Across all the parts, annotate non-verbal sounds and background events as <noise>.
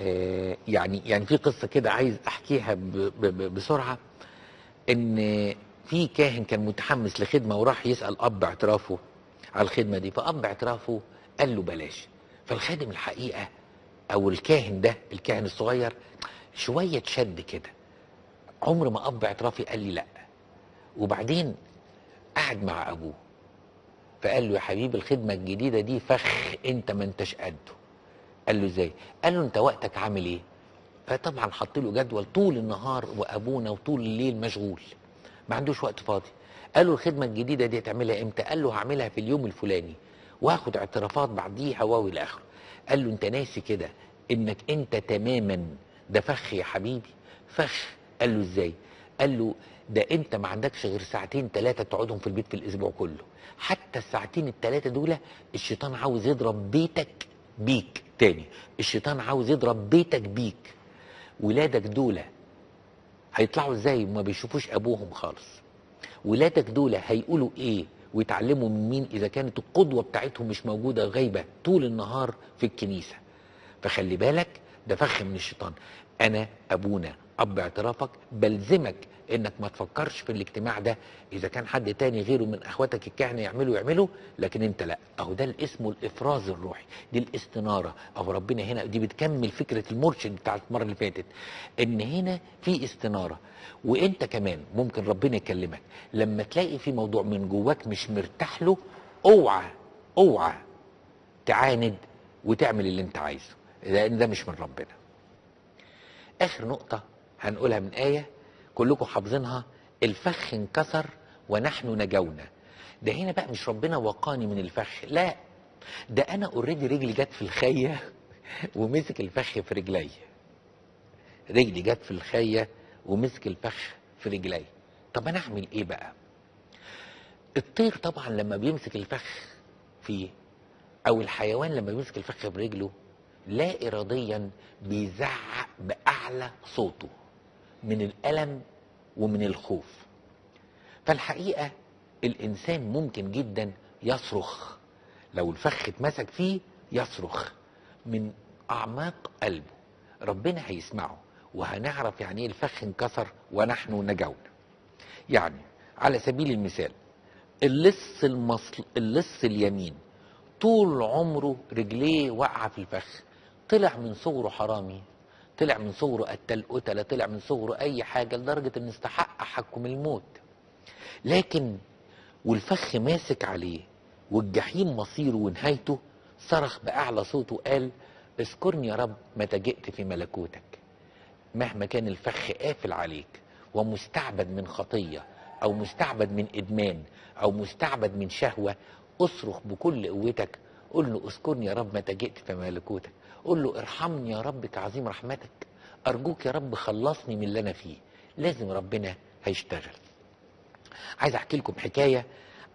آه، يعني يعني في قصة كده عايز أحكيها بسرعة. إن في كاهن كان متحمس لخدمة وراح يسأل أب اعترافه على الخدمة دي. فأب اعترافه قال له بلاش. فالخادم الحقيقة أو الكاهن ده الكاهن الصغير شوية شد كده. عمر ما أب اعترافي قال لي لا. وبعدين قعد مع أبوه. فقال له يا حبيبي الخدمة الجديدة دي فخ أنت ما أنتش قده. قال له إزاي؟ قال له أنت وقتك عامل إيه؟ فطبعا حط له جدول طول النهار وأبونا وطول الليل مشغول. ما عندوش وقت فاضي. قال له الخدمة الجديدة دي هتعملها إمتى؟ قال له هعملها في اليوم الفلاني. وهاخد اعترافات بعديها واو إلى آخره. قال له أنت ناسي كده إنك أنت تماما ده فخ يا حبيبي. فخ. قال له إزاي؟ قال له ده أنت ما عندكش غير ساعتين ثلاثة تقعدهم في البيت في الأسبوع كله. حتى الساعتين الثلاثه دول الشيطان عاوز يضرب بيتك بيك تاني. الشيطان عاوز يضرب بيتك بيك. ولادك دول هيطلعوا إزاي؟ ما بيشوفوش أبوهم خالص. ولادك دول هيقولوا إيه؟ ويتعلموا من مين؟ إذا كانت القدوة بتاعتهم مش موجودة غايبة طول النهار في الكنيسة. فخلي بالك ده فخ من الشيطان. أنا أبونا أب اعترافك بلزمك إنك ما تفكرش في الاجتماع ده. إذا كان حد تاني غيره من أخواتك الكهنة يعملوا يعملوا لكن أنت لا. أهو ده اسمه الافراز الروحي. دي الاستنارة. أو ربنا هنا دي بتكمل فكرة المرشد بتاعت المرة اللي فاتت. إن هنا في استنارة. وإنت كمان ممكن ربنا يكلمك. لما تلاقي في موضوع من جواك مش مرتاح له أوعى أوعى تعاند وتعمل اللي أنت عايزه. لأن ده مش من ربنا. آخر نقطة هنقولها من آية. كلكم حافظينها. الفخ انكسر ونحن نجونا. ده هنا بقى مش ربنا وقاني من الفخ لا. ده أنا اوريدي رجلي جت في الخية <laughs> ومسك الفخ في رجلي. رجلي جت في الخية ومسك الفخ في رجلي. طب أنا أعمل إيه بقى؟ الطير طبعا لما بيمسك الفخ فيه أو الحيوان لما بيمسك الفخ برجله لا اراديا بيزعق بأعلى صوته. من الألم ومن الخوف. فالحقيقة الإنسان ممكن جدا يصرخ. لو الفخ اتمسك فيه يصرخ من أعماق قلبه. ربنا هيسمعه وهنعرف يعني إيه الفخ انكسر ونحن نجونا يعني على سبيل المثال اللص المصل اللص اليمين طول عمره رجليه واقعة في الفخ. طلع من صغره حرامي. طلع من صغره قتل قتلة طلع من صغره أي حاجة لدرجة إن استحق حكم الموت. لكن والفخ ماسك عليه والجحيم مصيره ونهايته صرخ بأعلى صوته قال اذكرني يا رب متى جئت في ملكوتك. مهما كان الفخ قافل عليك ومستعبد من خطية أو مستعبد من إدمان أو مستعبد من شهوة اصرخ بكل قوتك قول له اذكرني يا رب متى جئت في ملكوتك. قول له ارحمني يا رب كعظيم رحمتك. أرجوك يا رب خلصني من اللي أنا فيه. لازم ربنا هيشتغل. عايز أحكي لكم حكاية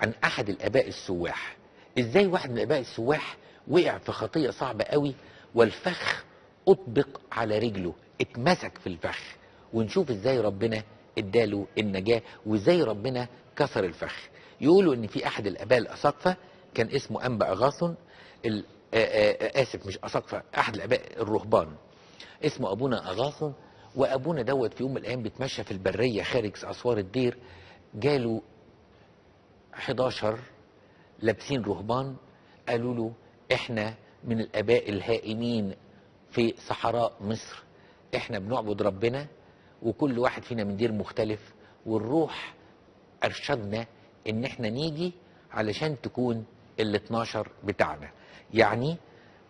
عن أحد الآباء السواح. إزاي واحد من الآباء السواح وقع في خطيه صعبة قوي والفخ أطبق على رجله اتمسك في الفخ. ونشوف إزاي ربنا إداله النجاة وإزاي ربنا كسر الفخ. يقولوا إن في أحد الآباء الاساقفه كان اسمه آه، آه، آسف مش اساقفه احد الأباء الرهبان. اسمه أبونا اغاثون وأبونا دوت في يوم من الأيام بيتمشى في البرية خارج أسوار الدير. جاله 11 لابسين رهبان. قالوا له إحنا من الأباء الهائمين في صحراء مصر. إحنا بنعبد ربنا وكل واحد فينا من دير مختلف والروح أرشدنا إن إحنا نيجي علشان تكون ال 12 بتاعنا. يعني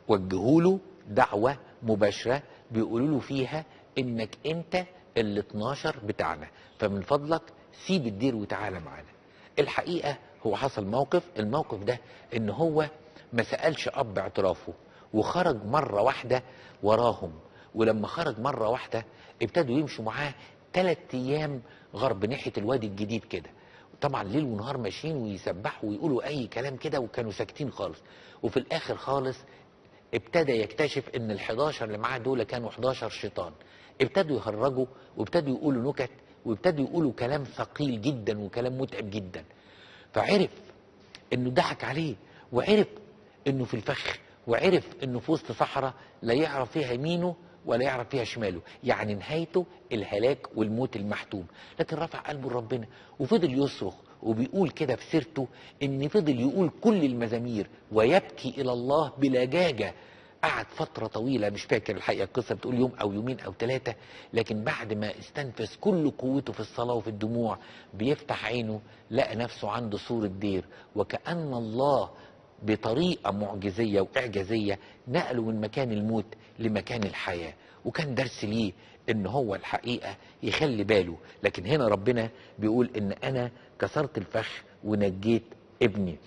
وجهوا له دعوة مباشرة بيقولوا له فيها إنك أنت ال 12 بتاعنا. فمن فضلك سيب الدير وتعالى معانا. الحقيقة هو حصل موقف الموقف ده إن هو ما سألش أب اعترافه وخرج مرة واحدة وراهم. ولما خرج مرة واحدة ابتدوا يمشوا معاه ثلاث أيام غرب ناحية الوادي الجديد كده. طبعا ليل ونهار ماشيين ويسبحوا ويقولوا أي كلام كده وكانوا ساكتين خالص. وفي الآخر خالص ابتدى يكتشف إن ال 11 اللي معاه دول كانوا 11 شيطان. ابتدوا يهرجوا وابتدوا يقولوا نكت وابتدوا يقولوا كلام ثقيل جدا وكلام متعب جدا. فعرف إنه ضحك عليه وعرف إنه في الفخ وعرف إنه في وسط صحراء لا يعرف فيها يمينه ولا يعرف فيها شماله يعني نهايته الهلاك والموت المحتوم. لكن رفع قلبه لربنا وفضل يصرخ وبيقول كده في سيرته إن فضل يقول كل المزامير ويبكي إلى الله بلجاجه قعد فترة طويلة مش فاكر الحقيقة القصة بتقول يوم أو يومين أو ثلاثة لكن بعد ما استنفذ كل قوته في الصلاة وفي الدموع بيفتح عينه لقى نفسه عنده صورة دير. وكأن الله بطريقة معجزية وإعجازية نقله من مكان الموت لمكان الحياة. وكان درس ليه إن هو الحقيقة يخلي باله. لكن هنا ربنا بيقول إن أنا كسرت الفخ ونجيت ابني.